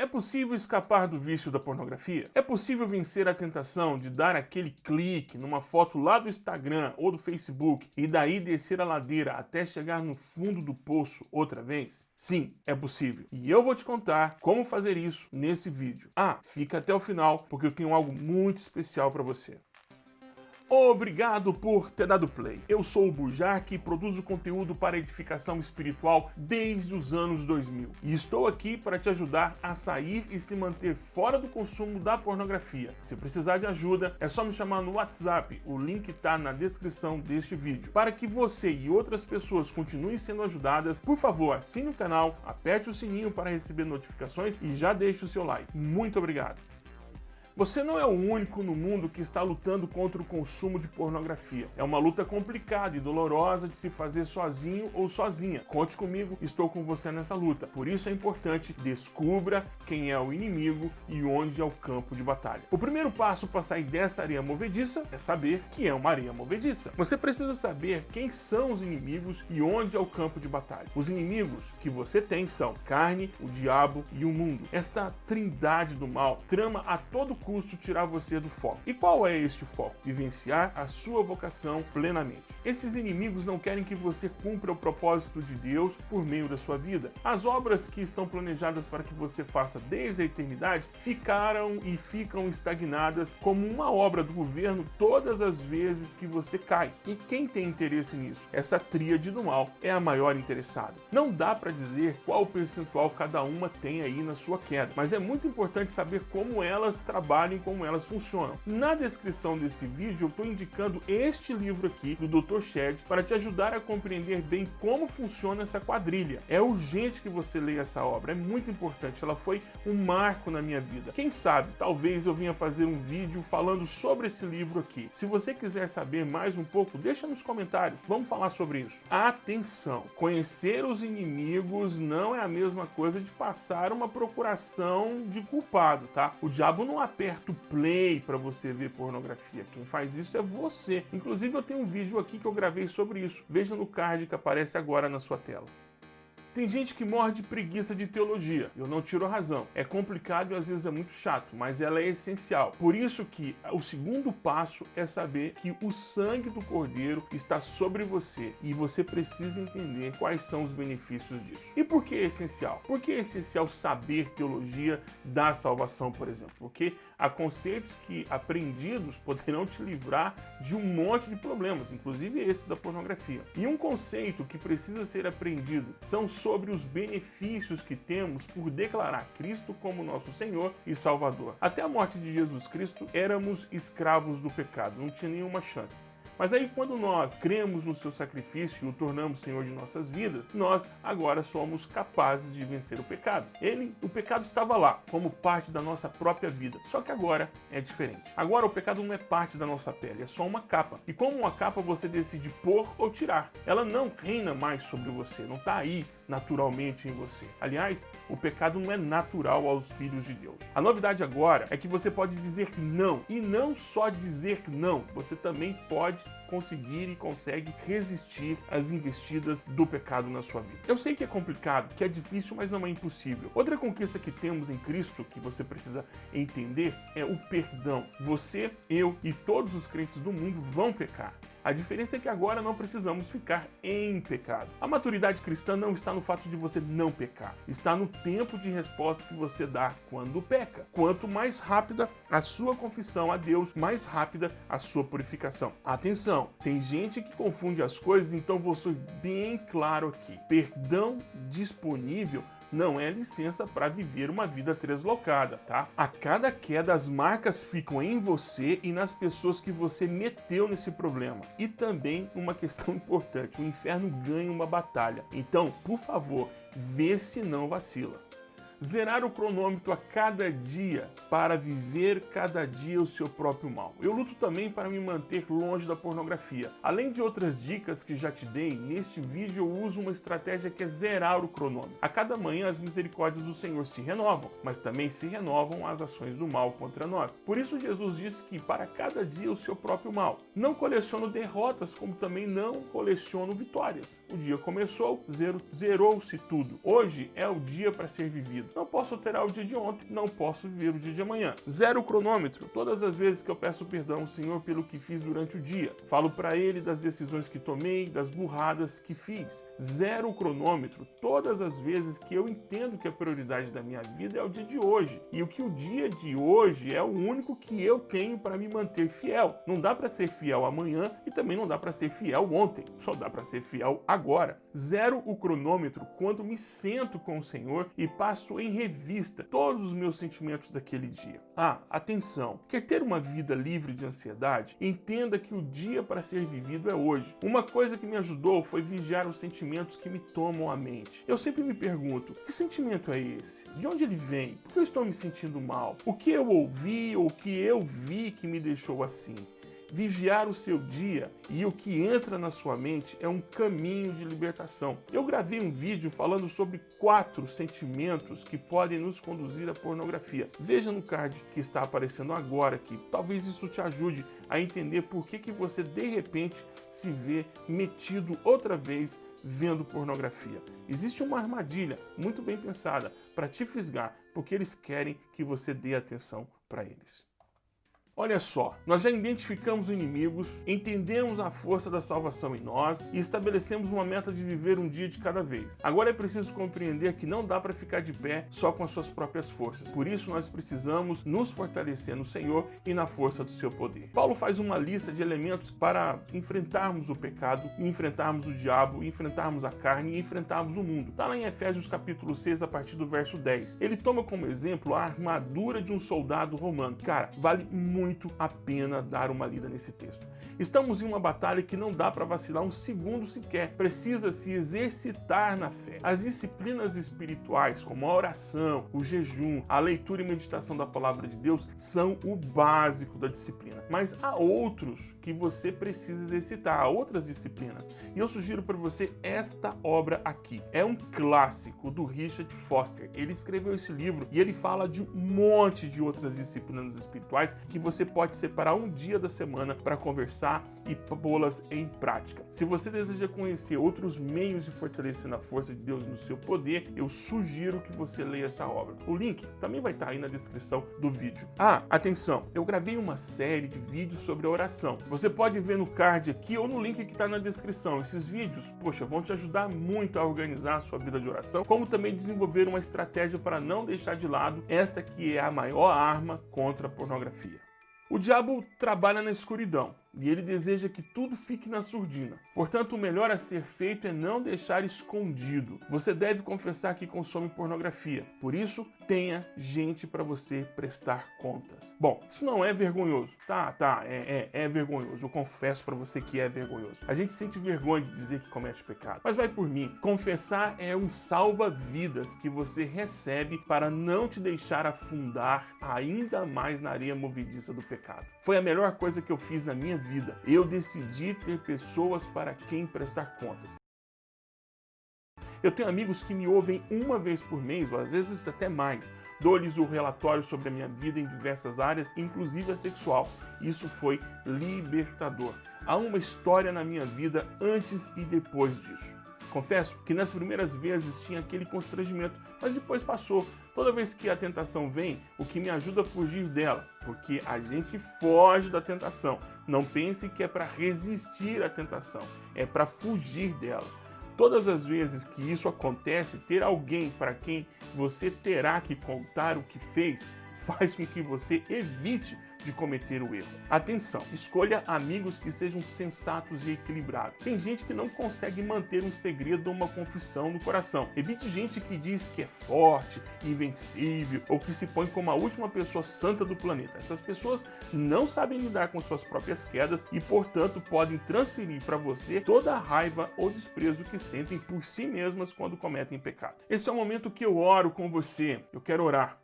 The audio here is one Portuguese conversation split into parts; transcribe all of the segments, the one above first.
É possível escapar do vício da pornografia? É possível vencer a tentação de dar aquele clique numa foto lá do Instagram ou do Facebook e daí descer a ladeira até chegar no fundo do poço outra vez? Sim, é possível. E eu vou te contar como fazer isso nesse vídeo. Ah, fica até o final porque eu tenho algo muito especial para você. Obrigado por ter dado play. Eu sou o Bujark e produzo conteúdo para edificação espiritual desde os anos 2000. E estou aqui para te ajudar a sair e se manter fora do consumo da pornografia. Se precisar de ajuda, é só me chamar no WhatsApp, o link está na descrição deste vídeo. Para que você e outras pessoas continuem sendo ajudadas, por favor, assine o canal, aperte o sininho para receber notificações e já deixe o seu like. Muito obrigado. Você não é o único no mundo que está lutando contra o consumo de pornografia. É uma luta complicada e dolorosa de se fazer sozinho ou sozinha. Conte comigo, estou com você nessa luta. Por isso é importante descubra quem é o inimigo e onde é o campo de batalha. O primeiro passo para sair dessa areia movediça é saber que é uma areia movediça. Você precisa saber quem são os inimigos e onde é o campo de batalha. Os inimigos que você tem são carne, o diabo e o mundo. Esta trindade do mal trama a todo custo tirar você do foco. E qual é este foco? Vivenciar a sua vocação plenamente. Esses inimigos não querem que você cumpra o propósito de Deus por meio da sua vida. As obras que estão planejadas para que você faça desde a eternidade ficaram e ficam estagnadas como uma obra do governo todas as vezes que você cai. E quem tem interesse nisso? Essa tríade do mal é a maior interessada. Não dá para dizer qual percentual cada uma tem aí na sua queda, mas é muito importante saber como elas trabalham trabalham como elas funcionam. Na descrição desse vídeo eu estou indicando este livro aqui do Dr. Shed para te ajudar a compreender bem como funciona essa quadrilha. É urgente que você leia essa obra, é muito importante, ela foi um marco na minha vida. Quem sabe, talvez eu venha fazer um vídeo falando sobre esse livro aqui. Se você quiser saber mais um pouco, deixa nos comentários, vamos falar sobre isso. Atenção, conhecer os inimigos não é a mesma coisa de passar uma procuração de culpado, tá? O diabo não aperta aperta o play para você ver pornografia. Quem faz isso é você. Inclusive eu tenho um vídeo aqui que eu gravei sobre isso. Veja no card que aparece agora na sua tela. Tem gente que morre de preguiça de teologia, eu não tiro a razão. É complicado e às vezes é muito chato, mas ela é essencial. Por isso que o segundo passo é saber que o sangue do Cordeiro está sobre você e você precisa entender quais são os benefícios disso. E por que é essencial? Porque é essencial saber teologia da salvação, por exemplo, porque há conceitos que aprendidos poderão te livrar de um monte de problemas, inclusive esse da pornografia. E um conceito que precisa ser aprendido são sobre os benefícios que temos por declarar Cristo como nosso Senhor e Salvador. Até a morte de Jesus Cristo, éramos escravos do pecado, não tinha nenhuma chance. Mas aí quando nós cremos no seu sacrifício e o tornamos Senhor de nossas vidas, nós agora somos capazes de vencer o pecado. Ele, o pecado estava lá, como parte da nossa própria vida, só que agora é diferente. Agora o pecado não é parte da nossa pele, é só uma capa. E como uma capa você decide pôr ou tirar. Ela não reina mais sobre você, não está aí naturalmente em você. Aliás, o pecado não é natural aos filhos de Deus. A novidade agora é que você pode dizer não, e não só dizer não, você também pode conseguir e consegue resistir às investidas do pecado na sua vida. Eu sei que é complicado, que é difícil, mas não é impossível. Outra conquista que temos em Cristo, que você precisa entender, é o perdão. Você, eu e todos os crentes do mundo vão pecar. A diferença é que agora não precisamos ficar em pecado. A maturidade cristã não está no fato de você não pecar, está no tempo de resposta que você dá quando peca. Quanto mais rápida a sua confissão a Deus, mais rápida a sua purificação. Atenção, tem gente que confunde as coisas, então vou ser bem claro aqui. Perdão disponível não é licença para viver uma vida deslocada, tá? A cada queda, as marcas ficam em você e nas pessoas que você meteu nesse problema. E também uma questão importante, o inferno ganha uma batalha. Então, por favor, vê se não vacila zerar o cronômetro a cada dia para viver cada dia o seu próprio mal. Eu luto também para me manter longe da pornografia. Além de outras dicas que já te dei, neste vídeo eu uso uma estratégia que é zerar o cronômetro. A cada manhã as misericórdias do Senhor se renovam, mas também se renovam as ações do mal contra nós. Por isso Jesus disse que para cada dia o seu próprio mal. Não coleciono derrotas, como também não coleciono vitórias. O dia começou, zerou-se tudo. Hoje é o dia para ser vivido. Não posso alterar o dia de ontem, não posso viver o dia de amanhã. Zero cronômetro. Todas as vezes que eu peço perdão ao Senhor pelo que fiz durante o dia. Falo para Ele das decisões que tomei, das burradas que fiz. Zero cronômetro. Todas as vezes que eu entendo que a prioridade da minha vida é o dia de hoje. E o que o dia de hoje é o único que eu tenho para me manter fiel. Não dá para ser fiel amanhã e também não dá para ser fiel ontem. Só dá para ser fiel agora. Zero o cronômetro quando me sento com o Senhor e passo em revista todos os meus sentimentos daquele dia. Ah, atenção! Quer ter uma vida livre de ansiedade? Entenda que o dia para ser vivido é hoje. Uma coisa que me ajudou foi vigiar os sentimentos que me tomam a mente. Eu sempre me pergunto, que sentimento é esse? De onde ele vem? Por que eu estou me sentindo mal? O que eu ouvi ou o que eu vi que me deixou assim? Vigiar o seu dia e o que entra na sua mente é um caminho de libertação. Eu gravei um vídeo falando sobre quatro sentimentos que podem nos conduzir à pornografia. Veja no card que está aparecendo agora aqui. Talvez isso te ajude a entender por que, que você de repente se vê metido outra vez vendo pornografia. Existe uma armadilha muito bem pensada para te fisgar, porque eles querem que você dê atenção para eles. Olha só, nós já identificamos inimigos, entendemos a força da salvação em nós e estabelecemos uma meta de viver um dia de cada vez. Agora é preciso compreender que não dá para ficar de pé só com as suas próprias forças. Por isso nós precisamos nos fortalecer no Senhor e na força do seu poder. Paulo faz uma lista de elementos para enfrentarmos o pecado, enfrentarmos o diabo, enfrentarmos a carne e enfrentarmos o mundo. Está lá em Efésios capítulo 6 a partir do verso 10. Ele toma como exemplo a armadura de um soldado romano. Cara, vale muito muito a pena dar uma lida nesse texto. Estamos em uma batalha que não dá para vacilar um segundo sequer. Precisa se exercitar na fé. As disciplinas espirituais, como a oração, o jejum, a leitura e meditação da palavra de Deus, são o básico da disciplina. Mas há outros que você precisa exercitar, há outras disciplinas. E eu sugiro para você esta obra aqui. É um clássico do Richard Foster. Ele escreveu esse livro e ele fala de um monte de outras disciplinas espirituais que você você pode separar um dia da semana para conversar e pô-las em prática. Se você deseja conhecer outros meios de fortalecer a força de Deus no seu poder, eu sugiro que você leia essa obra. O link também vai estar aí na descrição do vídeo. Ah, atenção, eu gravei uma série de vídeos sobre a oração. Você pode ver no card aqui ou no link que está na descrição. Esses vídeos, poxa, vão te ajudar muito a organizar a sua vida de oração, como também desenvolver uma estratégia para não deixar de lado esta que é a maior arma contra a pornografia. O diabo trabalha na escuridão e ele deseja que tudo fique na surdina. Portanto, o melhor a ser feito é não deixar escondido. Você deve confessar que consome pornografia. Por isso, tenha gente para você prestar contas. Bom, isso não é vergonhoso. Tá, tá, é, é, é vergonhoso. Eu confesso para você que é vergonhoso. A gente sente vergonha de dizer que comete pecado. Mas vai por mim. Confessar é um salva-vidas que você recebe para não te deixar afundar ainda mais na areia movediça do pecado. Foi a melhor coisa que eu fiz na minha vida. Eu decidi ter pessoas para quem prestar contas. Eu tenho amigos que me ouvem uma vez por mês, ou às vezes até mais. Dou-lhes o relatório sobre a minha vida em diversas áreas, inclusive a sexual. Isso foi libertador. Há uma história na minha vida antes e depois disso. Confesso que nas primeiras vezes tinha aquele constrangimento, mas depois passou. Toda vez que a tentação vem, o que me ajuda a fugir dela, porque a gente foge da tentação. Não pense que é para resistir à tentação, é para fugir dela. Todas as vezes que isso acontece, ter alguém para quem você terá que contar o que fez faz com que você evite de cometer o erro. Atenção, escolha amigos que sejam sensatos e equilibrados. Tem gente que não consegue manter um segredo ou uma confissão no coração. Evite gente que diz que é forte, invencível ou que se põe como a última pessoa santa do planeta. Essas pessoas não sabem lidar com suas próprias quedas e, portanto, podem transferir para você toda a raiva ou desprezo que sentem por si mesmas quando cometem pecado. Esse é o momento que eu oro com você. Eu quero orar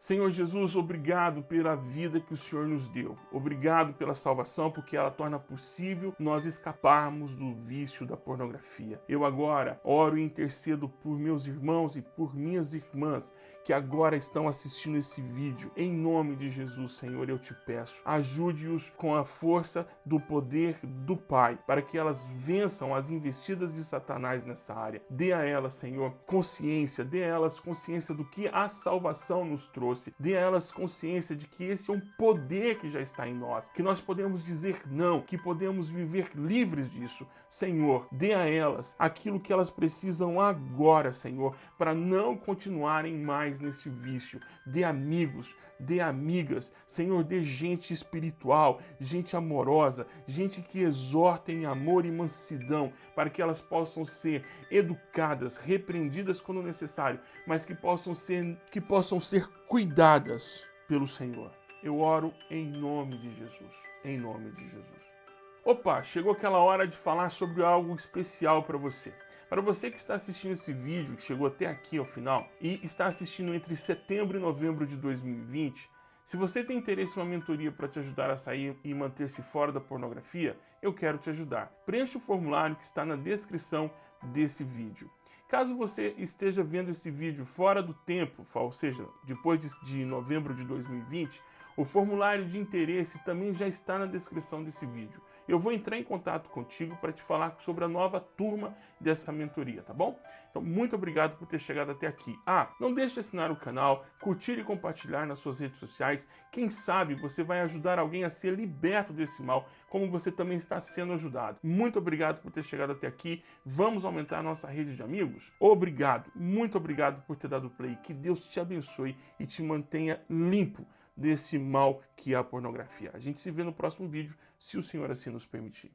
Senhor Jesus, obrigado pela vida que o Senhor nos deu. Obrigado pela salvação, porque ela torna possível nós escaparmos do vício da pornografia. Eu agora oro e intercedo por meus irmãos e por minhas irmãs que agora estão assistindo esse vídeo. Em nome de Jesus, Senhor, eu te peço, ajude-os com a força do poder do Pai, para que elas vençam as investidas de Satanás nessa área. Dê a elas, Senhor, consciência, dê a elas consciência do que a salvação nos trouxe trouxe, dê a elas consciência de que esse é um poder que já está em nós, que nós podemos dizer não, que podemos viver livres disso. Senhor, dê a elas aquilo que elas precisam agora, Senhor, para não continuarem mais nesse vício. Dê amigos, dê amigas, Senhor, dê gente espiritual, gente amorosa, gente que exorta em amor e mansidão, para que elas possam ser educadas, repreendidas quando necessário, mas que possam ser que possam ser cuidadas pelo Senhor. Eu oro em nome de Jesus, em nome de Jesus. Opa, chegou aquela hora de falar sobre algo especial para você. Para você que está assistindo esse vídeo, chegou até aqui ao final, e está assistindo entre setembro e novembro de 2020, se você tem interesse em uma mentoria para te ajudar a sair e manter-se fora da pornografia, eu quero te ajudar. Preencha o formulário que está na descrição desse vídeo. Caso você esteja vendo este vídeo fora do tempo, ou seja, depois de novembro de 2020, o formulário de interesse também já está na descrição desse vídeo. Eu vou entrar em contato contigo para te falar sobre a nova turma dessa mentoria, tá bom? Então, muito obrigado por ter chegado até aqui. Ah, não deixe de assinar o canal, curtir e compartilhar nas suas redes sociais. Quem sabe você vai ajudar alguém a ser liberto desse mal, como você também está sendo ajudado. Muito obrigado por ter chegado até aqui. Vamos aumentar a nossa rede de amigos? Obrigado, muito obrigado por ter dado play. Que Deus te abençoe e te mantenha limpo desse mal que é a pornografia. A gente se vê no próximo vídeo, se o Senhor assim nos permitir.